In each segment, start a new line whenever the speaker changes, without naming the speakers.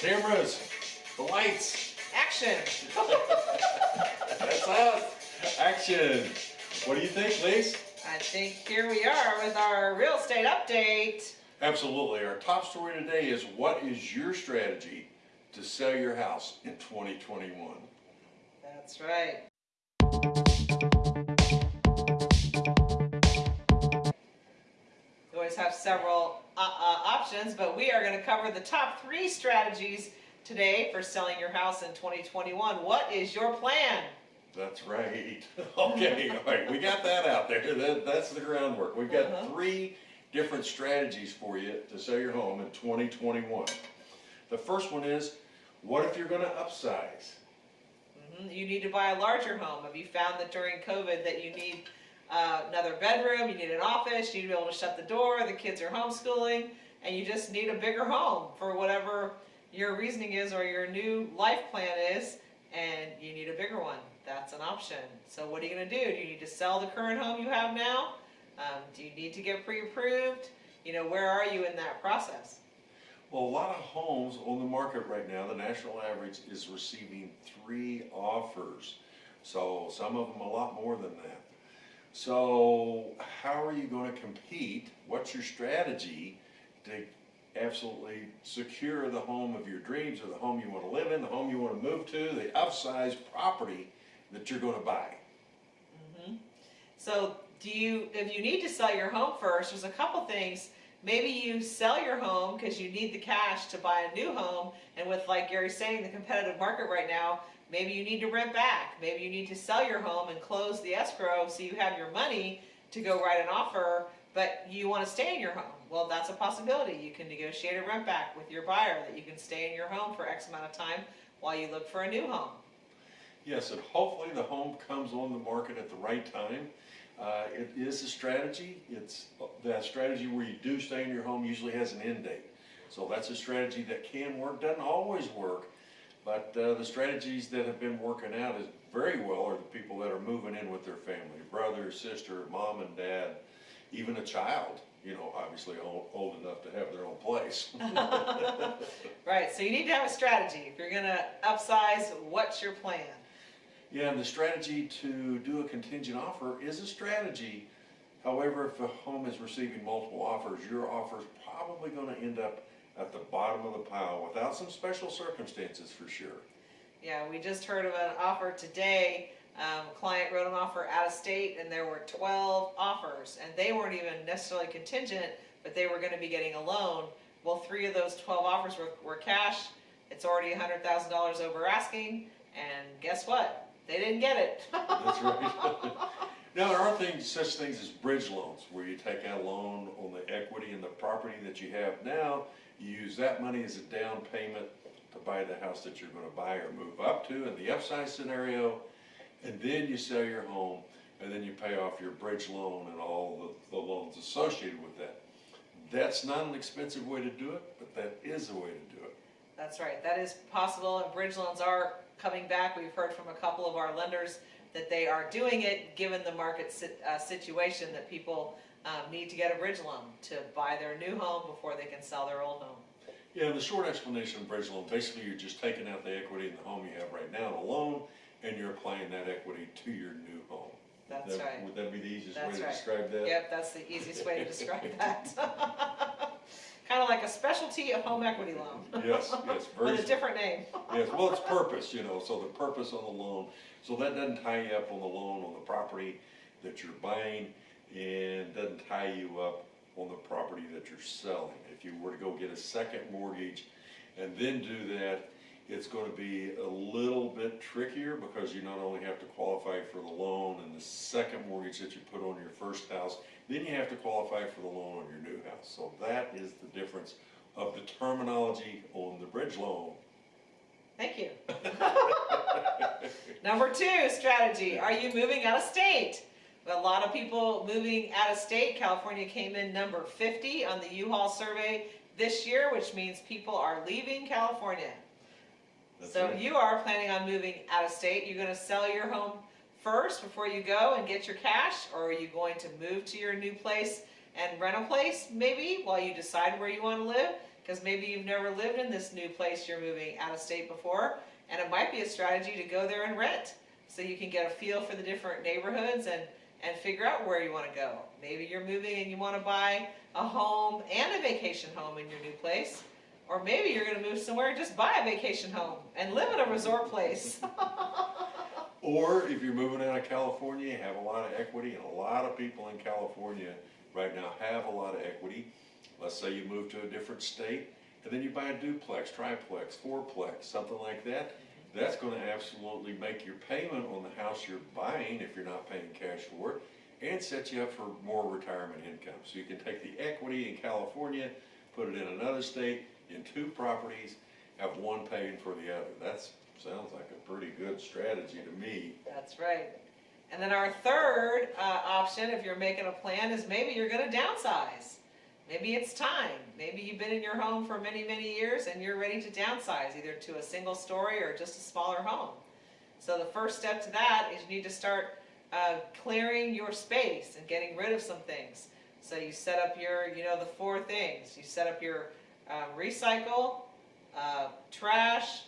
Cameras, the lights,
Action!
that's us. Action. What do you think, Lisa?
I think here we are with our real estate update.
Absolutely. Our top story today is what is your strategy to sell your house in 2021?
That's right. You always have several uh, uh, options, but we are going to cover the top three strategies today for selling your house in 2021. What is your plan?
That's right. Okay, all right, we got that out there. That, that's the groundwork. We've got
Uh-huh.
three different strategies for you to sell your home in 2021. The first one is, what if you're gonna upsize?
Mhm, You need to buy a larger home. Have you found that during COVID that you need uh, another bedroom, you need an office, you need to be able to shut the door, the kids are homeschooling, and you just need a bigger home for whatever your reasoning is or your new life plan is, and you need a bigger one. That's an option. So what are you gonna do? Do you need to sell the current home you have now? Um, do you need to get pre-approved? You know, where are you in that process?
Well, a lot of homes on the market right now, the national average is receiving three offers. So some of them a lot more than that. So how are you gonna compete? What's your strategy to absolutely secure the home of your dreams or the home you wanna live in, the home you wanna move to, the upsized property that you're gonna buy?
Mhm. So do you, if you need to sell your home first, there's a couple things. Maybe you sell your home because you need the cash to buy a new home. And with, like Gary's saying, the competitive market right now, maybe you need to rent back. Maybe you need to sell your home and close the escrow so you have your money to go write an offer, but you want to stay in your home. Well, that's a possibility. You can negotiate a rent back with your buyer that you can stay in your home for X amount of time while you look for a new home.
Yes, and hopefully the home comes on the market at the right time. Uh, it is a strategy. It's that strategy where you do stay in your home usually has an end date. So that's a strategy that can work, doesn't always work, but uh, the strategies that have been working out is very well are the people that are moving in with their family, brother, sister, mom and dad, even a child, you know, obviously old, old enough to have their own place.
Right, so you need to have a strategy. If you're gonna upsize, what's your plan?
Yeah, and the strategy to do a contingent offer is a strategy. However, if a home is receiving multiple offers, your offer is probably gonna end up at the bottom of the pile without some special circumstances for sure.
Yeah, we just heard of an offer today. Um, a client wrote an offer out of state and there were twelve offers and they weren't even necessarily contingent, but they were gonna be getting a loan. Well, three of those twelve offers were, were cash. It's already a hundred thousand dollars over asking and guess what? They didn't get it.
That's right. Now, there are things, such things as bridge loans, where you take out a loan on the equity in the property that you have now. You use that money as a down payment to buy the house that you're gonna buy or move up to in the upsize scenario. And then you sell your home, and then you pay off your bridge loan and all the, the loans associated with that. That's not an expensive way to do it, but that is a way to do it.
That's right, that is possible, and bridge loans are coming back. We've heard from a couple of our lenders that they are doing it, given the market sit- uh, situation, that people um, need to get a bridge loan to buy their new home before they can sell their old home.
Yeah, the short explanation of bridge loan, basically you're just taking out the equity in the home you have right now in a loan, and you're applying that equity to your new home.
That's
That-
right.
Would that be the easiest way to
right.
describe that?
Yep, that's the easiest way to describe that. Like a specialty of home equity loan.
Yes, yes, very,
With a different name.
yes, well, it's purpose, you know, so the purpose on the loan, so that doesn't tie you up on the loan on the property that you're buying, and doesn't tie you up on the property that you're selling. If you were to go get a second mortgage and then do that, it's gonna be a little bit trickier because you not only have to qualify for the loan and the second mortgage that you put on your first house, then you have to qualify for the loan on your new house. So that is the difference of the terminology on the bridge loan.
Thank you. Number two strategy, are you moving out of state? A lot of people moving out of state. California came in number 50 on the U-Haul survey this year, which means people are leaving California.
That's
So
right.
you are planning on moving out of state. You're gonna sell your home first before you go and get your cash? Or are you going to move to your new place and rent a place maybe while you decide where you wanna live? because maybe you've never lived in this new place you're moving out of state before, and it might be a strategy to go there and rent, so you can get a feel for the different neighborhoods and, and figure out where you wanna go. Maybe you're moving and you wanna buy a home and a vacation home in your new place, or maybe you're gonna move somewhere and just buy a vacation home and live in a resort place.
Or if you're moving out of California, you have a lot of equity, and a lot of people in California right now have a lot of equity. Let's say you move to a different state, and then you buy a duplex, triplex, fourplex, something like that. That's gonna absolutely make your payment on the house you're buying, if you're not paying cash for it, and set you up for more retirement income. So you can take the equity in California, put it in another state, in two properties, have one paying for the other. That's, sounds like a pretty good strategy to me.
That's right. And then our third uh, option, if you're making a plan, is maybe you're gonna downsize. Maybe it's time. Maybe you've been in your home for many, many years and you're ready to downsize, either to a single story or just a smaller home. So the first step to that is you need to start uh, clearing your space and getting rid of some things. So you set up your, you know, the four things. You set up your uh, recycle, uh, trash,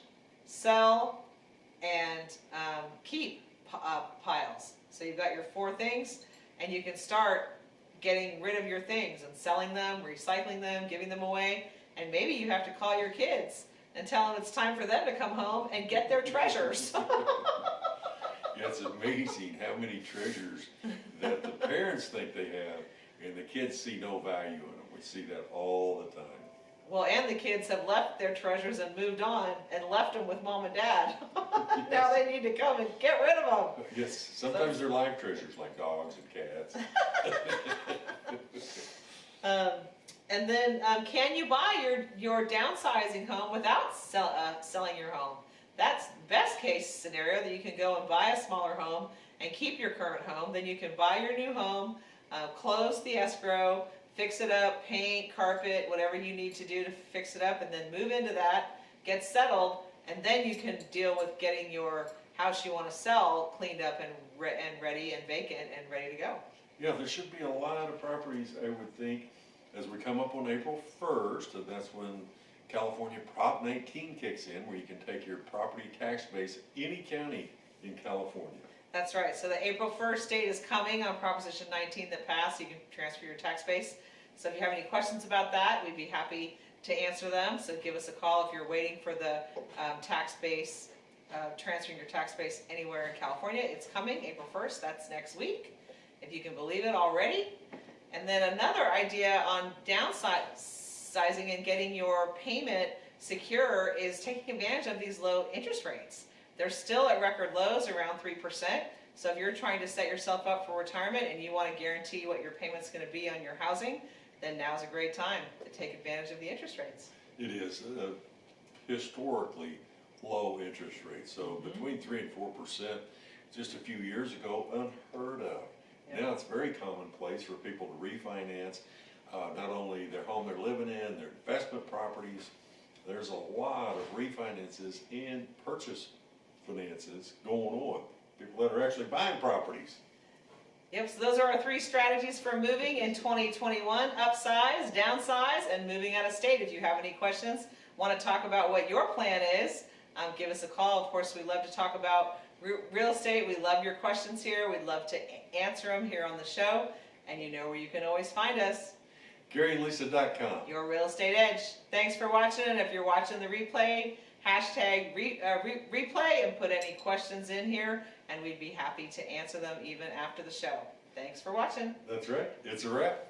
sell, and um, keep uh, piles. So you've got your four things, and you can start getting rid of your things and selling them, recycling them, giving them away, and maybe you have to call your kids and tell them it's time for them to come home and get their treasures.
It's amazing how many treasures that the parents think they have, and the kids see no value in them. We see that all the time.
Well, and the kids have left their treasures and moved on and left them with mom and dad. now they need to come and get rid of them.
Yes, sometimes they're live treasures like dogs and cats.
Um, and then, um, can you buy your, your downsizing home without sell, uh, selling your home? That's the best case scenario, that you can go and buy a smaller home and keep your current home, then you can buy your new home, uh, close the escrow, fix it up, paint, carpet, whatever you need to do to fix it up, and then move into that, get settled, and then you can deal with getting your house you wanna sell cleaned up and re- and ready and vacant and ready to go.
Yeah, there should be a lot of properties, I would think, as we come up on April first, and that's when California Prop nineteen kicks in, where you can take your property tax base any county in California.
That's right, so the April first date is coming on Proposition nineteen that passed, you can transfer your tax base. So if you have any questions about that, we'd be happy to answer them, so give us a call if you're waiting for the, um, tax base, uh, transferring your tax base anywhere in California, it's coming, April first, that's next week, if you can believe it already. And then another idea on downsizing and getting your payment secure is taking advantage of these low interest rates. They're still at record lows, around three percent. So if you're trying to set yourself up for retirement and you want to guarantee what your payment's going to be on your housing, then now's a great time to take advantage of the interest rates.
It is a historically low interest rate, so between three and four percent, just a few years ago, unheard of. Now it's very commonplace for people to refinance, uh, not only their home they're living in, their investment properties. There's a lot of refinances and purchase finances going on, people that are actually buying properties.
Yep, so those are our three strategies for moving in 2021, upsize, downsize, and moving out of state. If you have any questions, want to talk about what your plan is, um, give us a call. Of course, we love to talk about re- real estate. We love your questions here. We'd love to answer them here on the show. And you know where you can always find us,
GaryandLisa.com.
Your Real Estate Edge. Thanks for watching, and if you're watching the replay, hashtag re- uh, re- replay and put any questions in here, and we'd be happy to answer them even after the show. Thanks for watching.
That's right, it's a wrap.